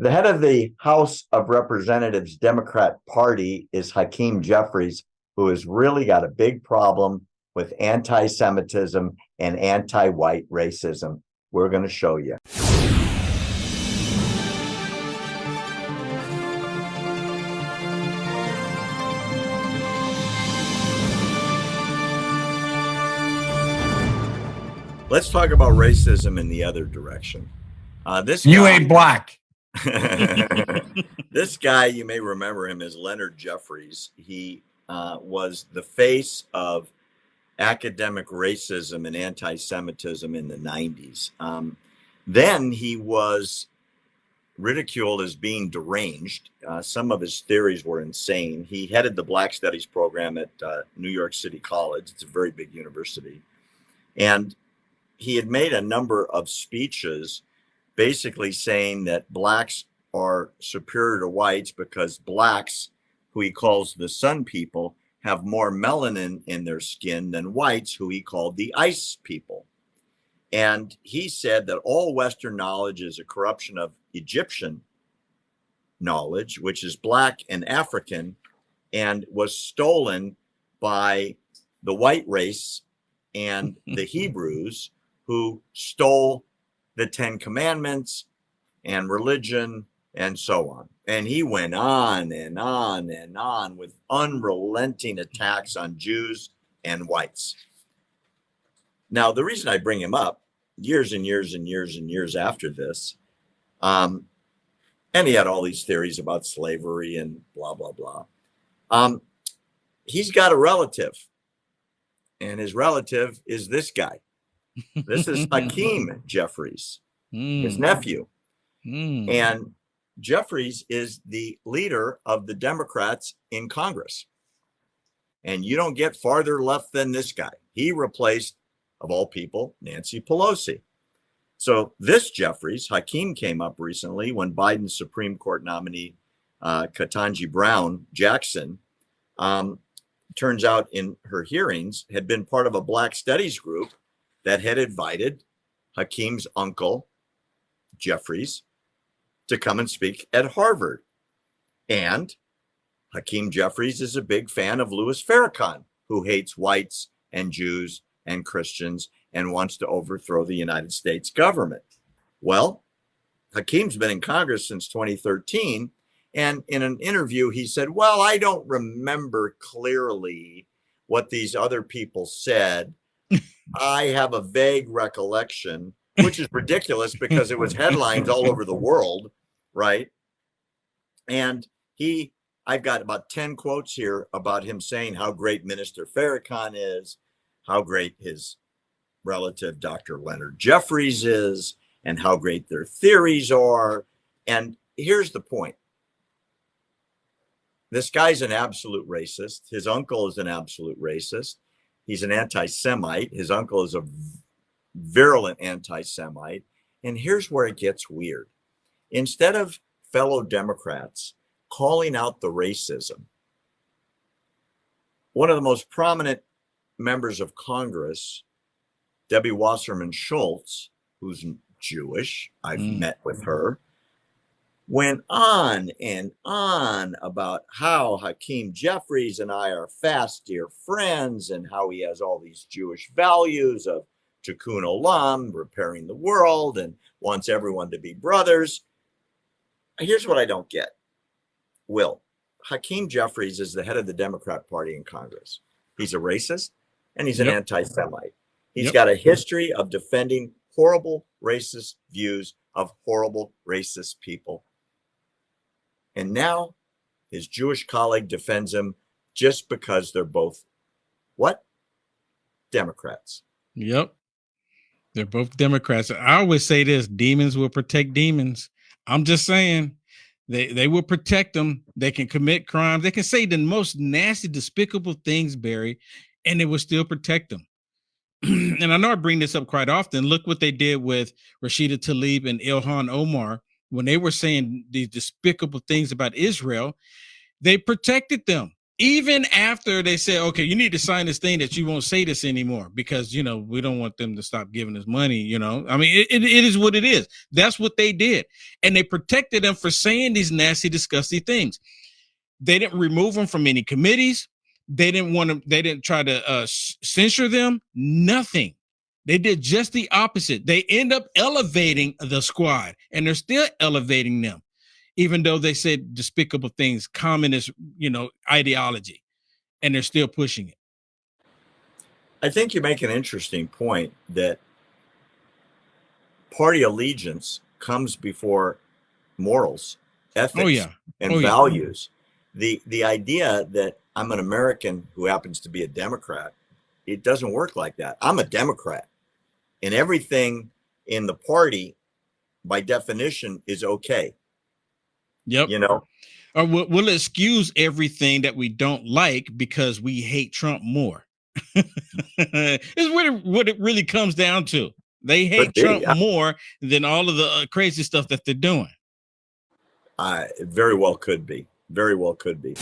The head of the House of Representatives Democrat Party is Hakeem Jeffries, who has really got a big problem with anti Semitism and anti white racism. We're going to show you. Let's talk about racism in the other direction. Uh, this you guy, ain't black. this guy, you may remember him as Leonard Jeffries. He uh, was the face of academic racism and anti-Semitism in the 90s. Um, then he was ridiculed as being deranged. Uh, some of his theories were insane. He headed the Black Studies program at uh, New York City College. It's a very big university. And he had made a number of speeches basically saying that blacks are superior to whites because blacks, who he calls the sun people, have more melanin in their skin than whites, who he called the ice people. And he said that all Western knowledge is a corruption of Egyptian knowledge, which is black and African, and was stolen by the white race and the Hebrews who stole the Ten Commandments and religion and so on. And he went on and on and on with unrelenting attacks on Jews and whites. Now, the reason I bring him up years and years and years and years after this, um, and he had all these theories about slavery and blah, blah, blah. Um, he's got a relative, and his relative is this guy. This is Hakeem Jeffries, mm. his nephew. Mm. And Jeffries is the leader of the Democrats in Congress. And you don't get farther left than this guy. He replaced, of all people, Nancy Pelosi. So this Jeffries, Hakeem came up recently when Biden's Supreme Court nominee, uh, Ketanji Brown Jackson, um, turns out in her hearings, had been part of a Black Studies group that had invited Hakeem's uncle, Jeffries, to come and speak at Harvard. And Hakeem Jeffries is a big fan of Louis Farrakhan, who hates whites and Jews and Christians and wants to overthrow the United States government. Well, Hakeem's been in Congress since 2013. And in an interview, he said, Well, I don't remember clearly what these other people said, I have a vague recollection, which is ridiculous because it was headlines all over the world, right? And he, I've got about 10 quotes here about him saying how great Minister Farrakhan is, how great his relative Dr. Leonard Jeffries is, and how great their theories are. And here's the point this guy's an absolute racist. His uncle is an absolute racist. He's an anti Semite. His uncle is a virulent anti Semite. And here's where it gets weird. Instead of fellow Democrats calling out the racism, one of the most prominent members of Congress, Debbie Wasserman Schultz, who's Jewish, I've mm. met with her, went on and on about how Hakeem Jeffries and I are fast dear friends and how he has all these Jewish values of tikkun olam, repairing the world, and wants everyone to be brothers. Here's what I don't get. Will, Hakeem Jeffries is the head of the Democrat Party in Congress. He's a racist and he's an yep. anti Semite. He's yep. got a history of defending horrible racist views of horrible racist people and now his Jewish colleague defends him just because they're both what? Democrats. Yep. They're both Democrats. I always say this demons will protect demons. I'm just saying they, they will protect them. They can commit crimes. They can say the most nasty, despicable things, Barry, and they will still protect them. and I know I bring this up quite often. Look what they did with Rashida Tlaib and Ilhan Omar when they were saying these despicable things about Israel, they protected them. even after they said, okay, you need to sign this thing that you won't say this anymore because you know we don't want them to stop giving us money. You know, I mean, it, it, is what it is. That's what they did, and they protected them for saying these nasty, disgusting things. They didn't remove them from any committees. They didn't want to. They didn't try to uh, censure them. Nothing. They did just the opposite. They end up elevating the squad, and they're still elevating them even though they said despicable things, communist, you know, ideology, and they're still pushing it. I think you make an interesting point that party allegiance comes before morals, oh, ethics, oh, yeah. and oh, values. Yeah. The the idea that I'm an American who happens to be a Democrat, it doesn't work like that. I'm a Democrat, and everything in the party, by definition, is okay. Yep. You know, or we'll, we'll excuse everything that we don't like because we hate Trump more. is what it, what it really comes down to. They hate Trump yeah. more than all of the uh, crazy stuff that they're doing. I very well could be. Very well could be.